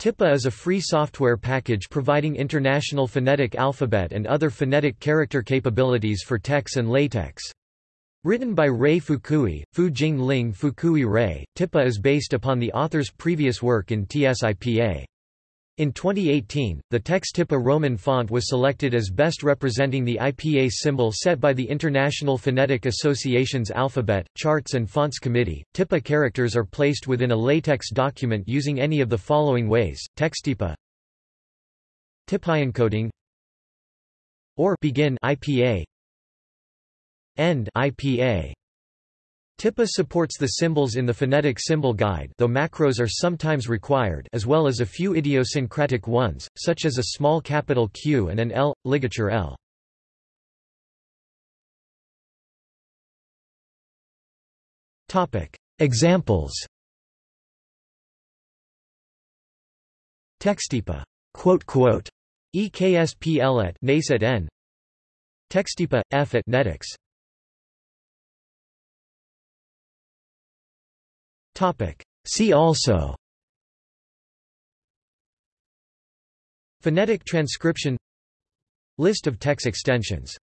TIPA is a free software package providing international phonetic alphabet and other phonetic character capabilities for TeX and LaTeX. Written by Rei Fukui, Fu Jing Ling Fukui Rei, TIPA is based upon the author's previous work in TSIPA. In 2018, the Textipa Roman font was selected as best representing the IPA symbol set by the International Phonetic Association's Alphabet, Charts and Fonts Committee. TIPA characters are placed within a LaTeX document using any of the following ways: TextTIPA, TIPA or begin IPA, end IPA. TIPA supports the symbols in the phonetic symbol guide though macros are sometimes required as well as a few idiosyncratic ones, such as a small capital Q and an L, ligature L. Examples. Textipa quote quote. EKSPL at NACE at N Textipa F at NetX See also. Phonetic transcription. List of TeX extensions